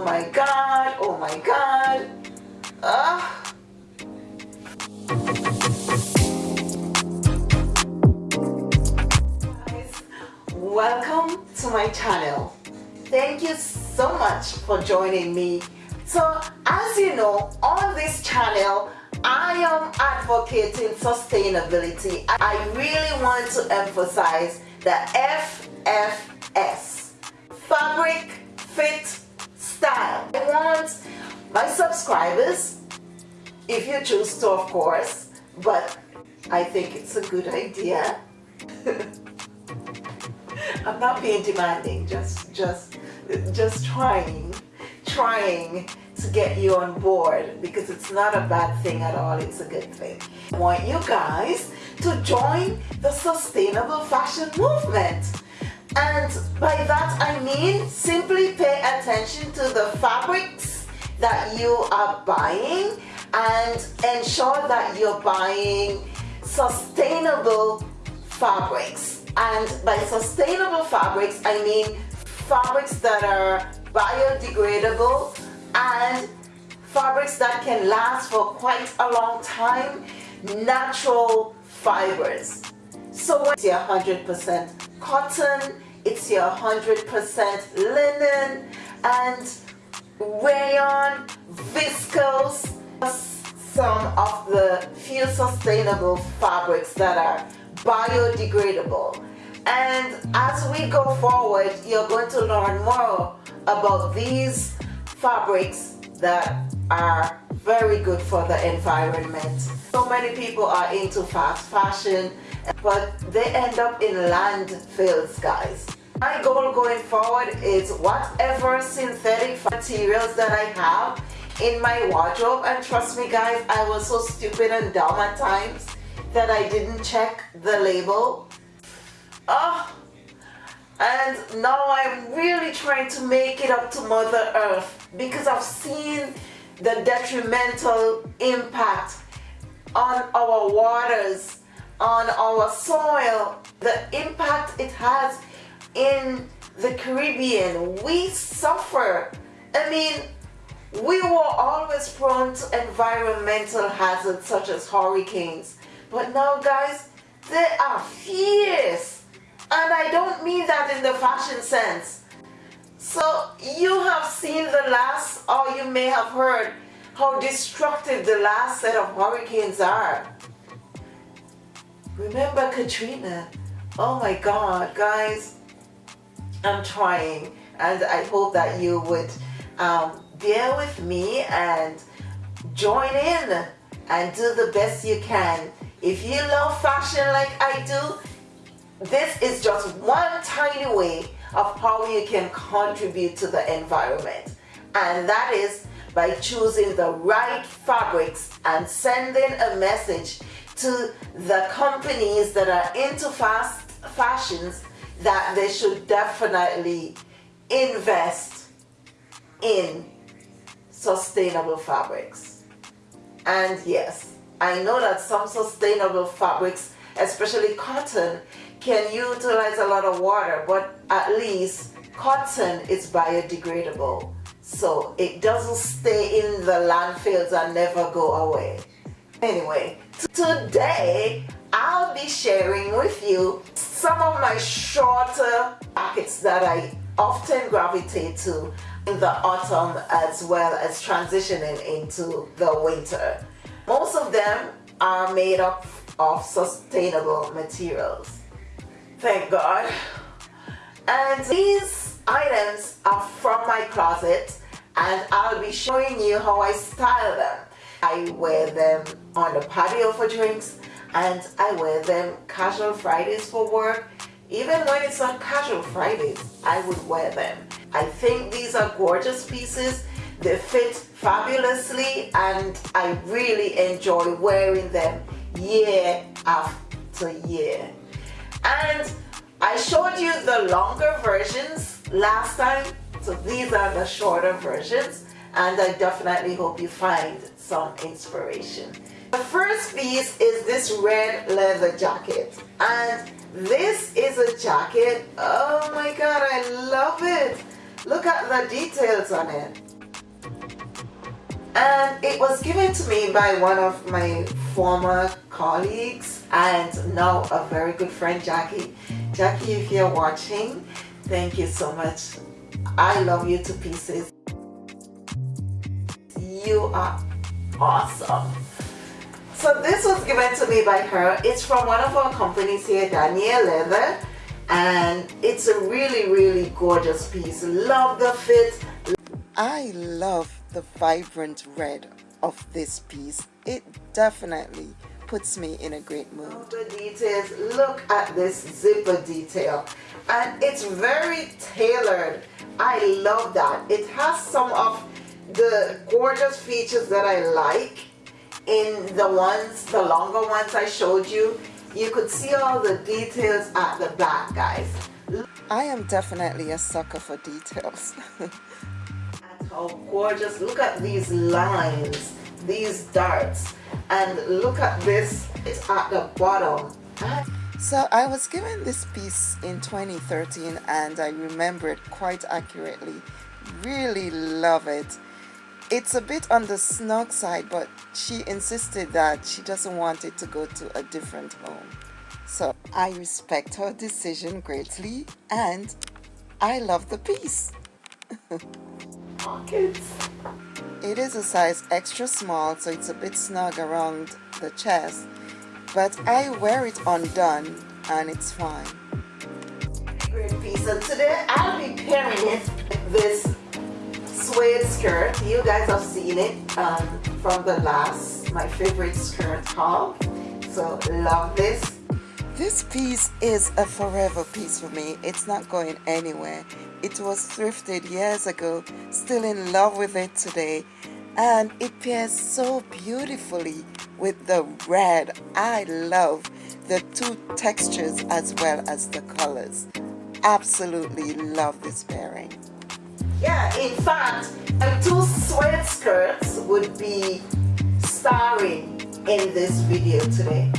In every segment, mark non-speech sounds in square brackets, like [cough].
Oh my God, oh my God. Ah. Guys, welcome to my channel. Thank you so much for joining me. So as you know, on this channel, I am advocating sustainability. I really want to emphasize the FFS, fabric, fit, style. I want my subscribers, if you choose to of course, but I think it's a good idea. [laughs] I'm not being demanding, just, just, just trying, trying to get you on board because it's not a bad thing at all, it's a good thing. I want you guys to join the sustainable fashion movement. And by that I mean simply pay attention to the fabrics that you are buying and ensure that you're buying sustainable fabrics. And by sustainable fabrics, I mean fabrics that are biodegradable and fabrics that can last for quite a long time, natural fibers. So it's your 100% cotton, it's your 100% linen and rayon, viscose, some of the few sustainable fabrics that are biodegradable. And as we go forward, you're going to learn more about these fabrics that are very good for the environment. So many people are into fast fashion, but they end up in landfills, guys. My goal going forward is whatever synthetic materials that I have in my wardrobe, and trust me guys, I was so stupid and dumb at times that I didn't check the label. Oh, and now I'm really trying to make it up to Mother Earth because I've seen the detrimental impact on our waters, on our soil, the impact it has in the Caribbean. We suffer. I mean, we were always prone to environmental hazards such as hurricanes. But now guys, they are fierce and I don't mean that in the fashion sense. So you have seen the last, or you may have heard how destructive the last set of hurricanes are. Remember Katrina? Oh my God, guys, I'm trying and I hope that you would um, bear with me and join in and do the best you can. If you love fashion like I do, this is just one tiny way of how you can contribute to the environment. And that is by choosing the right fabrics and sending a message to the companies that are into fast fashions that they should definitely invest in sustainable fabrics. And yes I know that some sustainable fabrics especially cotton can utilize a lot of water, but at least cotton is biodegradable. So it doesn't stay in the landfills and never go away. Anyway, today I'll be sharing with you some of my shorter jackets that I often gravitate to in the autumn as well as transitioning into the winter. Most of them are made up of sustainable materials. Thank God. And these items are from my closet and I'll be showing you how I style them. I wear them on the patio for drinks and I wear them casual Fridays for work. Even when it's not casual Fridays, I would wear them. I think these are gorgeous pieces. They fit fabulously and I really enjoy wearing them year after year. And I showed you the longer versions last time, so these are the shorter versions and I definitely hope you find some inspiration. The first piece is this red leather jacket and this is a jacket, oh my god I love it. Look at the details on it. and it was given to me by one of my former colleagues and now a very good friend Jackie. Jackie if you're watching thank you so much. I love you to pieces. You are awesome. So this was given to me by her. It's from one of our companies here Danier Leather. And it's a really really gorgeous piece. Love the fit. I love the vibrant red of this piece. It definitely puts me in a great mood. The details, look at this zipper detail and it's very tailored. I love that. It has some of the gorgeous features that I like in the ones, the longer ones I showed you. You could see all the details at the back guys. I am definitely a sucker for details. [laughs] how gorgeous look at these lines these darts. And look at this it's at the bottom. So I was given this piece in 2013 and I remember it quite accurately. Really love it. It's a bit on the snug side but she insisted that she doesn't want it to go to a different home. So I respect her decision greatly and I love the piece. [laughs] Pockets. It is a size extra small, so it's a bit snug around the chest, but I wear it undone and it's fine. Great piece. So today I'll be pairing it this suede skirt. You guys have seen it um, from the last, my favorite skirt haul. So love this. This piece is a forever piece for me. It's not going anywhere. It was thrifted years ago, still in love with it today. And it pairs so beautifully with the red. I love the two textures as well as the colors. Absolutely love this pairing. Yeah, in fact, the two suede skirts would be starring in this video today.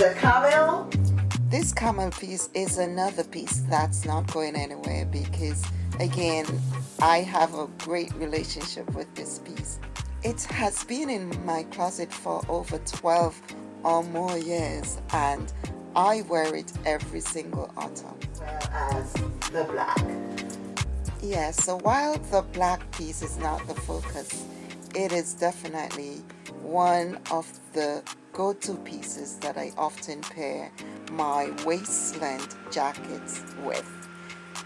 The camel this camel piece is another piece that's not going anywhere because again I have a great relationship with this piece. It has been in my closet for over 12 or more years and I wear it every single autumn. Well as the black. Yes, yeah, so while the black piece is not the focus, it is definitely one of the go-to pieces that I often pair my waist-length jackets with.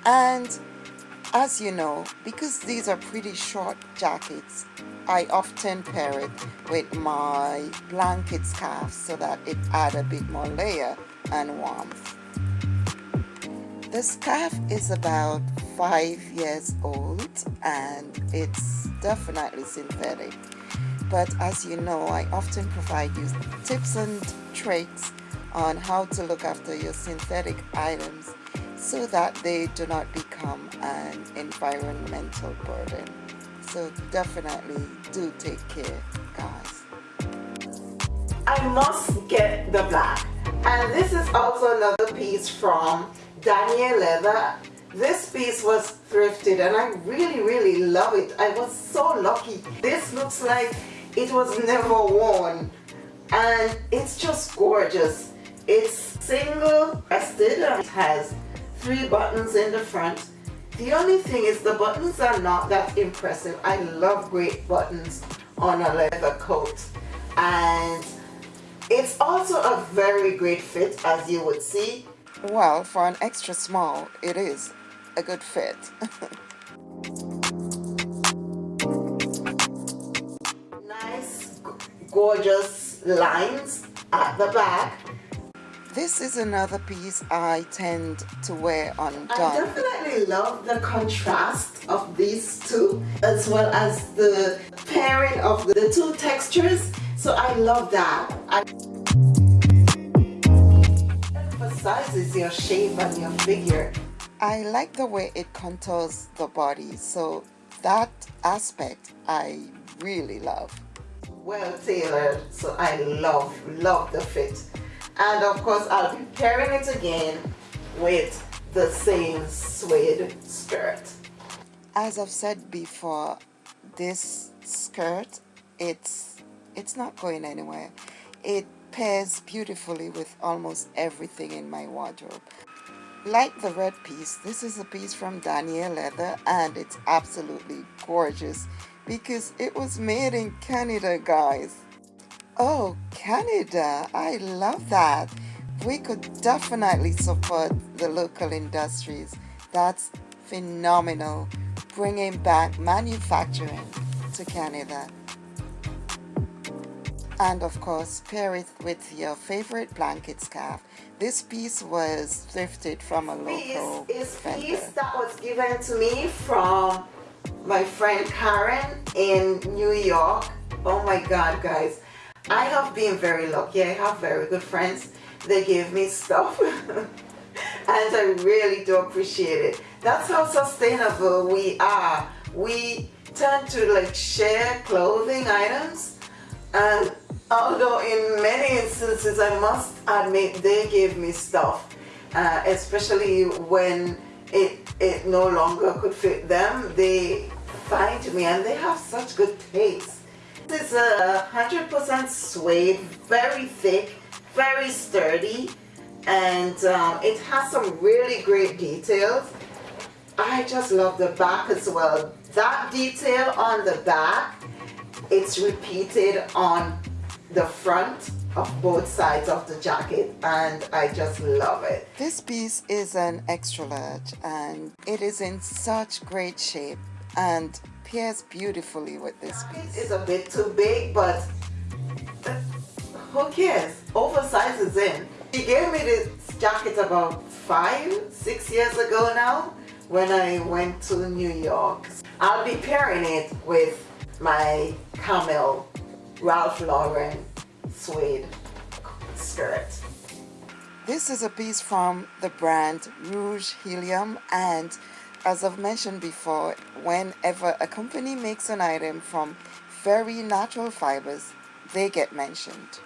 And as you know, because these are pretty short jackets, I often pair it with my blanket scarf so that it add a bit more layer and warmth. The scarf is about five years old and it's definitely synthetic but as you know I often provide you tips and tricks on how to look after your synthetic items so that they do not become an environmental burden. So definitely do take care guys. I must get the black and this is also another piece from Danier Leather. This piece was thrifted and I really really love it. I was so lucky. This looks like it was never worn. And it's just gorgeous. It's single breasted and it has three buttons in the front. The only thing is the buttons are not that impressive. I love great buttons on a leather coat. And it's also a very great fit as you would see. Well for an extra small it is a good fit [laughs] gorgeous lines at the back. This is another piece I tend to wear undone. I definitely love the contrast of these two as well as the pairing of the two textures. So I love that. I emphasizes your shape and your figure. I like the way it contours the body. So that aspect I really love well tailored so I love love the fit. And of course I'll be pairing it again with the same suede skirt. As I've said before this skirt it's it's not going anywhere. It pairs beautifully with almost everything in my wardrobe. Like the red piece this is a piece from Danier Leather and it's absolutely gorgeous because it was made in Canada guys. Oh Canada I love that. We could definitely support the local industries. That's phenomenal. Bringing back manufacturing to Canada. And of course pair it with your favorite blanket scarf. This piece was thrifted from a local piece is piece that was given to me from my friend Karen in New York. Oh my god guys. I have been very lucky. I have very good friends. They give me stuff. [laughs] And I really do appreciate it. That's how sustainable we are. We tend to like share clothing items. And although in many instances I must admit they gave me stuff uh, especially when it it no longer could fit them. They find me and they have such good taste. This is a hundred percent suede very thick very sturdy and um, it has some really great details. I just love the back as well. That detail on the back it's repeated on the front of both sides of the jacket and I just love it. This piece is an extra large and it is in such great shape and pairs beautifully with this piece. It's a bit too big but who cares? Oversize is in. She gave me this jacket about five, six years ago now when I went to New York. I'll be pairing it with my camel Ralph Lauren suede skirt. This is a piece from the brand Rouge Helium and as I've mentioned before, whenever a company makes an item from very natural fibers, they get mentioned.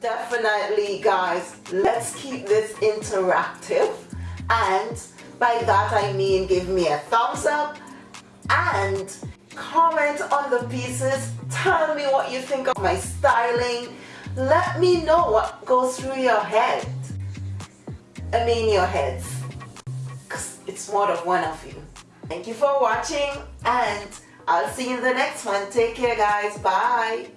Definitely guys, let's keep this interactive and by that I mean give me a thumbs up and comment on the pieces. Tell me what you think of my styling. Let me know what goes through your head. I mean your heads. Because it's more than one of you. Thank you for watching and I'll see you in the next one. Take care guys. Bye